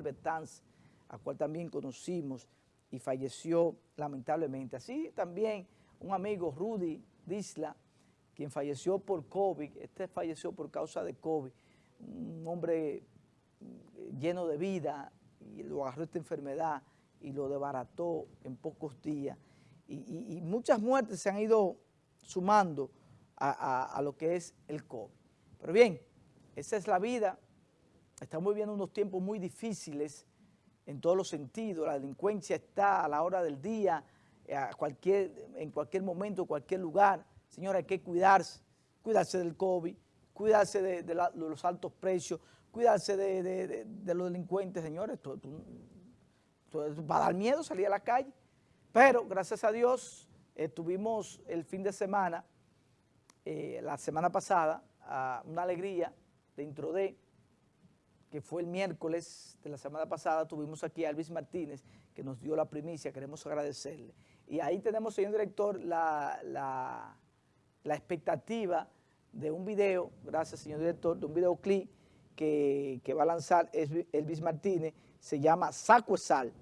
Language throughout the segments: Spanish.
Manuel Betanz, a cual también conocimos y falleció lamentablemente. Así también un amigo, Rudy Disla, quien falleció por COVID, este falleció por causa de COVID, un hombre lleno de vida, y lo agarró esta enfermedad y lo desbarató en pocos días. Y, muchas muertes se han ido sumando a, lo que es el COVID. Pero bien, esa es la vida. Estamos viviendo unos tiempos muy difíciles en todos los sentidos. La delincuencia está a la hora del día, cualquier, en cualquier momento, en cualquier lugar. Señora, hay que cuidarse, cuidarse del COVID, cuidarse de, los altos precios, cuidarse de, los delincuentes, señores. va a dar miedo salir a la calle. Pero, gracias a Dios, tuvimos el fin de semana, eh, la semana pasada, una alegría dentro de, que fue el miércoles de la semana pasada, tuvimos aquí a Elvis Martínez, que nos dio la primicia, queremos agradecerle. Y ahí tenemos, señor director, la, la, expectativa de un video, gracias señor director, de un videoclip que, que va a lanzar Elvis Martínez, se llama Saco Sal.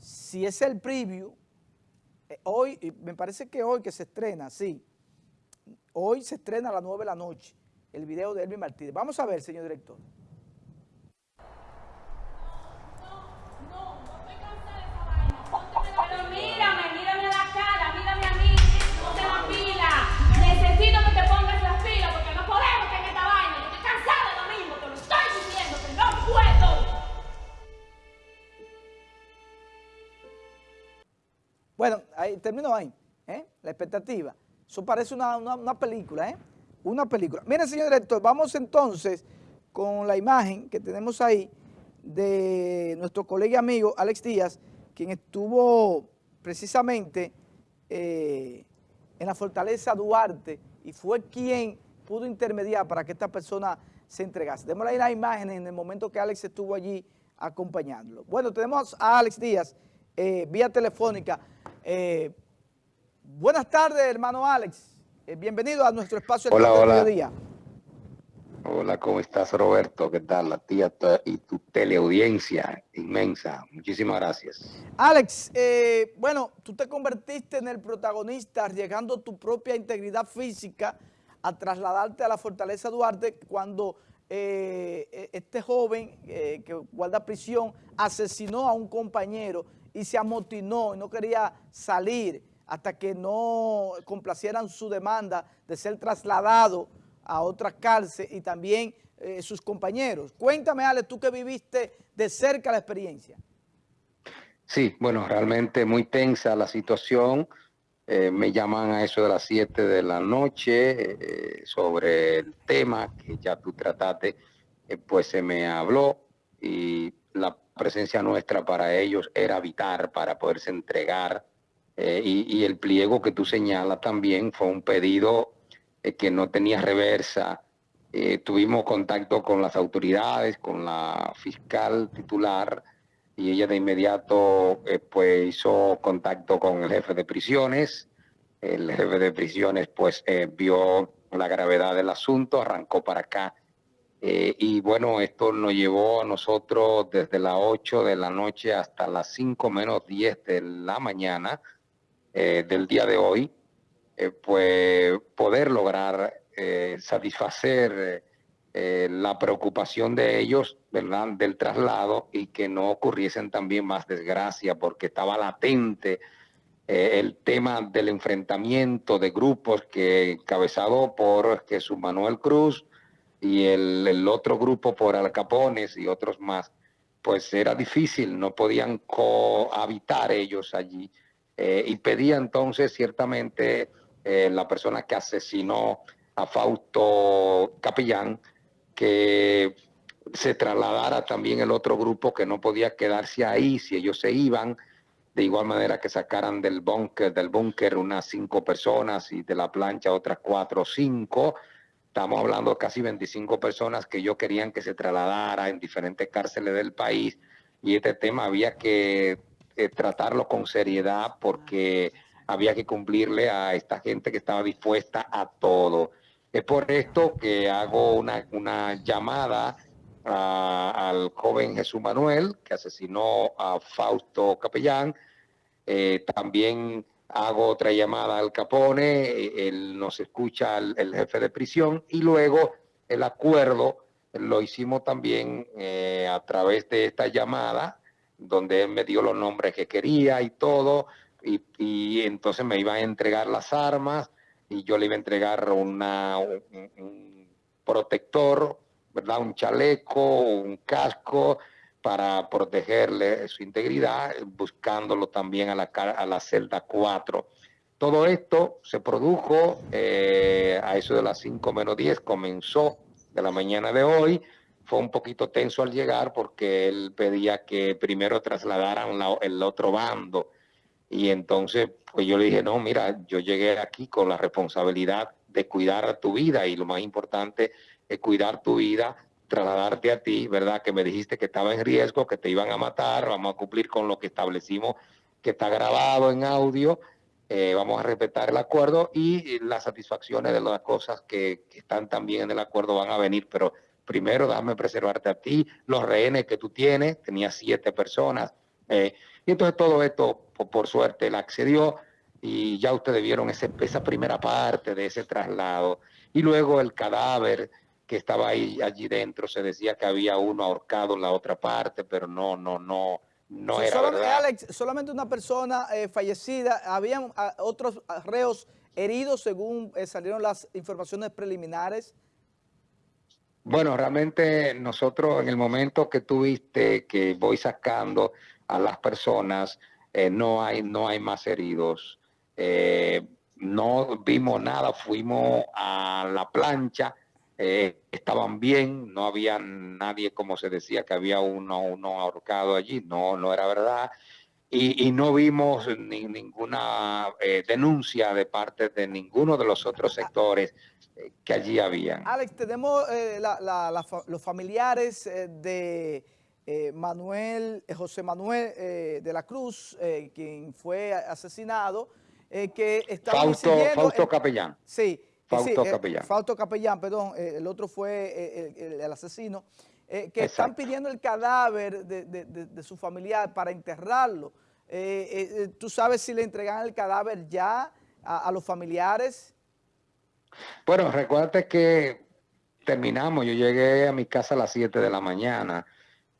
Si es el preview, eh, hoy, me parece que hoy que se estrena, sí, hoy se estrena a las 9 de la noche el video de Elvis Martínez. Vamos a ver, señor director. Ahí, termino ahí, ¿eh? la expectativa. Eso parece una, una película, ¿eh? Una película. Mire, señor director, vamos entonces con la imagen que tenemos ahí de nuestro colega y amigo Alex Díaz, quien estuvo precisamente eh, en la Fortaleza Duarte y fue quien pudo intermediar para que esta persona se entregase. Démosle ahí la imagen en el momento que Alex estuvo allí acompañándolo. Bueno, tenemos a Alex Díaz eh, vía telefónica. Eh, buenas tardes, hermano Alex. bienvenido a nuestro espacio hola, hola. Día. Hola, ¿cómo estás, Roberto? ¿Qué tal? La tía y tu teleaudiencia inmensa. Muchísimas gracias. Alex, eh, bueno, tú te convertiste en el protagonista llegando tu propia integridad física a trasladarte a la Fortaleza Duarte cuando eh, e, este joven eh, que guarda prisión asesinó a un compañero y se amotinó y no quería salir hasta que no complacieran su demanda de ser trasladado a otra cárcel y también eh, sus compañeros. Cuéntame, Ale, tú que viviste de cerca la experiencia. Sí, bueno, realmente muy tensa la situación. Eh, me llaman a eso de las 7 de la noche eh, sobre el tema que ya tú trataste, pues se me habló y la presencia nuestra para ellos era habitar para poderse entregar y, y el pliego que tú señalas también fue un pedido eh, que no tenía reversa. Eh, tuvimos contacto con las autoridades, con la fiscal titular, y ella de inmediato eh, pues hizo contacto con el jefe de prisiones. El jefe de prisiones pues vio la gravedad del asunto, arrancó para acá. Y bueno, esto nos llevó a nosotros desde las 8 de la noche hasta las 5 menos 10 de la mañana del día de hoy eh, pues poder lograr eh, satisfacer eh, la preocupación de ellos ¿verdad? del traslado y que no ocurriesen también más desgracia porque estaba latente el tema del enfrentamiento de grupos que encabezado por Jesús Manuel Cruz y el, otro grupo por Alcapones y otros más, pues era difícil, no podían cohabitar ellos allí. y pedía entonces ciertamente eh, la persona que asesinó a Fausto Capellán, que se trasladara también el otro grupo que no podía quedarse ahí si ellos se iban, de igual manera que sacaran del búnker del búnker unas cinco personas y de la plancha otras cuatro o cinco. Estamos hablando de casi 25 personas que yo querían que se trasladara en diferentes cárceles del país y este tema había que eh, tratarlo con seriedad porque había que cumplirle a esta gente que estaba dispuesta a todo. Es por esto que hago una, llamada al joven Jesús Manuel, que asesinó a Fausto Capellán. Eh, también hago otra llamada al Capone, él nos escucha el, jefe de prisión y luego el acuerdo lo hicimos también eh, a través de esta llamada, donde él me dio los nombres que quería y todo, y, entonces me iban a entregar las armas y yo le iba a entregar una, un protector, ¿verdad? Un chaleco, un casco, para protegerle su integridad, buscándolo también a la, a la celda 4. Todo esto se produjo eh, a eso de las 5 menos 10, comenzó de la mañana de hoy, fue un poquito tenso al llegar porque él pedía que primero trasladaran el otro bando y entonces pues yo le dije, no, mira, yo llegué aquí con la responsabilidad de cuidar tu vida y lo más importante es cuidar tu vida trasladarte a ti, ¿verdad? Que me dijiste que estaba en riesgo, que te iban a matar, vamos a cumplir con lo que establecimos, que está grabado en audio, eh, vamos a respetar el acuerdo y las satisfacciones de las cosas que, están también en el acuerdo van a venir, pero primero déjame preservarte a ti, los rehenes que tú tienes, tenía siete personas, eh, y entonces todo esto, por, suerte, él accedió y ya ustedes vieron ese, esa primera parte de ese traslado, y luego el cadáver, que estaba ahí allí dentro, se decía que había uno ahorcado en la otra parte, pero no, no, no, no era verdad. Alex, solamente una persona eh, fallecida, habían ah, otros reos heridos según eh, salieron las informaciones preliminares. Bueno, realmente nosotros en el momento que tuviste que voy sacando a las personas, eh, no, hay, no hay más heridos. no vimos nada, fuimos a la plancha, eh, estaban bien, no había nadie, como se decía, que había uno, uno ahorcado allí, no, no era verdad. Y, no vimos ninguna eh, denuncia de parte de ninguno de los otros sectores eh, que allí habían. Alex, tenemos los familiares de Manuel, José Manuel de la Cruz, quien fue asesinado, que estaba Fausto, Fausto Capellán. Sí, Fausto eh, Capellán. Fausto Capellán, perdón, eh, el otro fue eh, el, asesino, que están pidiendo el cadáver de, su familiar para enterrarlo. ¿Tú sabes si le entregan el cadáver ya a, los familiares? Bueno, recuerda que terminamos, yo llegué a mi casa a las 7 de la mañana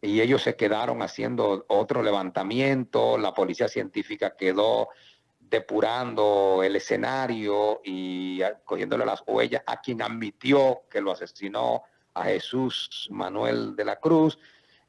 y ellos se quedaron haciendo otro levantamiento, la policía científica quedó depurando el escenario y cogiéndole las huellas a quien admitió que lo asesinó, a Jesús Manuel de la Cruz.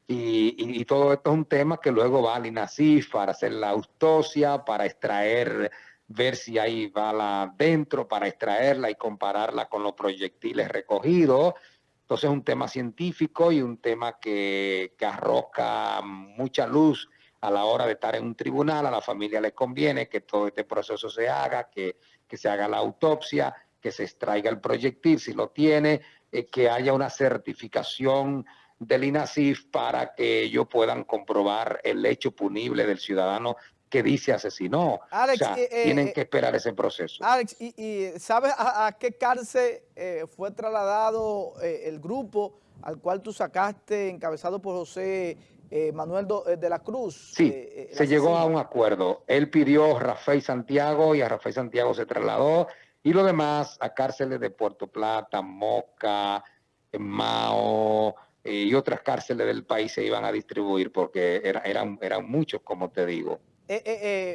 Y, todo esto es un tema que luego va al INACIF para hacer la autopsia, para extraer, ver si hay bala dentro, para extraerla y compararla con los proyectiles recogidos. Entonces es un tema científico y un tema que, que arroja mucha luz a la hora de estar en un tribunal, a la familia le conviene que todo este proceso se haga, que, se haga la autopsia, que se extraiga el proyectil si lo tiene, eh, que haya una certificación del INASIF para que ellos puedan comprobar el hecho punible del ciudadano que dice asesinó. Alex, o sea, eh, tienen eh, que esperar ese proceso. Alex, ¿y, sabes a, qué cárcel fue trasladado el grupo al cual tú sacaste, encabezado por José eh, Manuel eh, de la Cruz. Sí, eh, se llegó a un acuerdo. Él pidió Rafael Santiago y a Rafael Santiago se trasladó y lo demás a cárceles de Puerto Plata, Moca, Mao y otras cárceles del país se iban a distribuir porque eran, eran muchos, como te digo.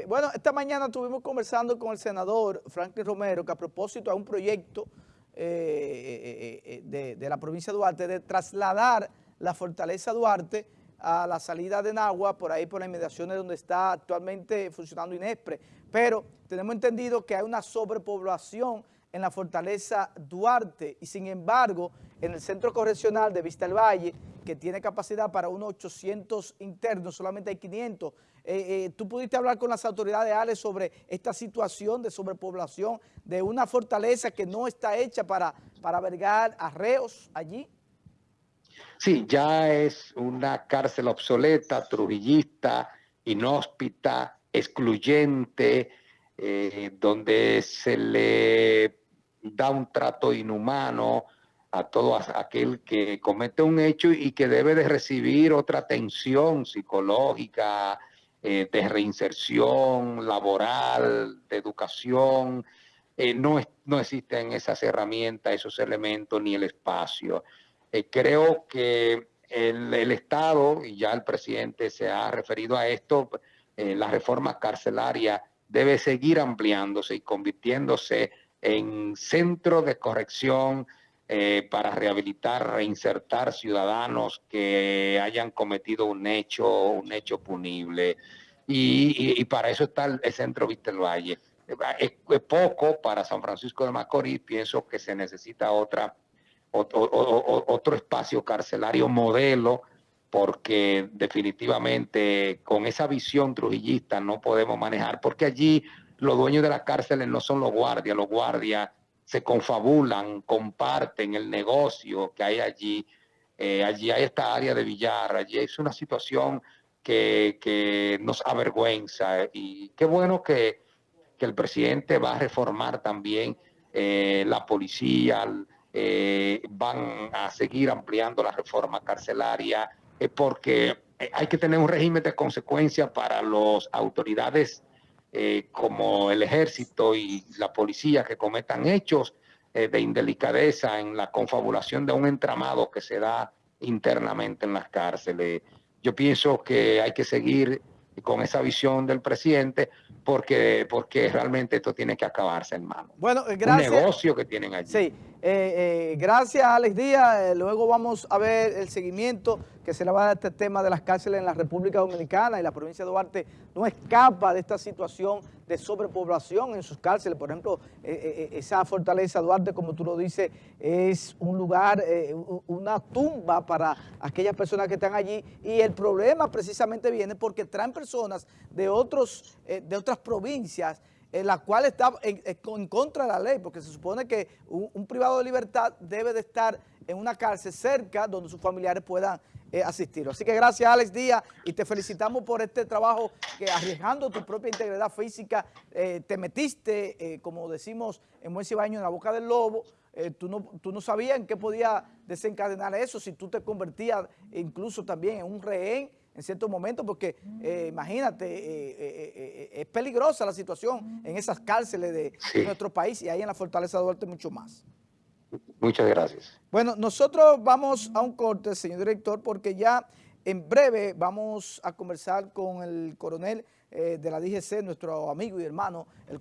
bueno, esta mañana estuvimos conversando con el senador Franklin Romero que a propósito a un proyecto de, de la provincia de Duarte de trasladar la fortaleza Duarte a la salida de Nagua, por ahí por las inmediaciones donde está actualmente funcionando INESPRE. Pero tenemos entendido que hay una sobrepoblación en la fortaleza Duarte y sin embargo en el centro correccional de Vista del Valle, que tiene capacidad para unos 800 internos, solamente hay 500. Eh, eh, ¿Tú pudiste hablar con las autoridades, Ale, sobre esta situación de sobrepoblación de una fortaleza que no está hecha para, para albergar arreos allí? Sí, ya es una cárcel obsoleta, trujillista, inhóspita, excluyente, eh, donde se le da un trato inhumano a todo aquel que comete un hecho y que debe de recibir otra atención psicológica, eh, de reinserción laboral, de educación. Eh, no, no existen esas herramientas, esos elementos ni el espacio. Eh, creo que el, Estado, y ya el presidente se ha referido a esto, la reforma carcelaria debe seguir ampliándose y convirtiéndose en centro de corrección eh, para rehabilitar, reinsertar ciudadanos que hayan cometido un hecho, un hecho punible. Y, para eso está el, centro Víctor Valle. Es, poco para San Francisco de Macorís, pienso que se necesita otra, otro, espacio carcelario modelo, porque definitivamente con esa visión trujillista no podemos manejar, porque allí los dueños de las cárceles no son los guardias, los guardias se confabulan, comparten el negocio que hay allí. Eh, allí hay esta área de billar, allí es una situación que, nos avergüenza y qué bueno que, el presidente va a reformar también eh, la policía, eh, van a seguir ampliando la reforma carcelaria, porque hay que tener un régimen de consecuencia para las autoridades eh, como el ejército y la policía que cometan hechos eh, de indelicadeza en la confabulación de un entramado que se da internamente en las cárceles. Yo pienso que hay que seguir con esa visión del presidente porque, porque realmente esto tiene que acabarse, hermano. Bueno, gracias. Un negocio que tienen allí. Sí, eh, gracias Alex Díaz. luego vamos a ver el seguimiento que se le va a dar este tema de las cárceles en la República Dominicana y la provincia de Duarte no escapa de esta situación de sobrepoblación en sus cárceles. Por ejemplo, eh, eh, eh, esa fortaleza Duarte, como tú lo dices, es un lugar, una tumba para aquellas personas que están allí y el problema precisamente viene porque traen personas de, otros, de otras provincias la cual está en, contra de la ley, porque se supone que un privado de libertad debe de estar en una cárcel cerca donde sus familiares puedan eh, asistir. Así que gracias Alex Díaz y te felicitamos por este trabajo que arriesgando tu propia integridad física eh, te metiste, eh, como decimos en buen cibaño, en la boca del lobo, tú, no, tú no sabías en qué podía desencadenar eso, si tú te convertías incluso también en un rehén en ciertos momentos, porque imagínate, es peligrosa la situación en esas cárceles de, de nuestro país y ahí en la Fortaleza de Duarte mucho más. Muchas gracias. Bueno, nosotros vamos a un corte, señor director, porque ya en breve vamos a conversar con el coronel eh, de la DGC, nuestro amigo y hermano, el coronel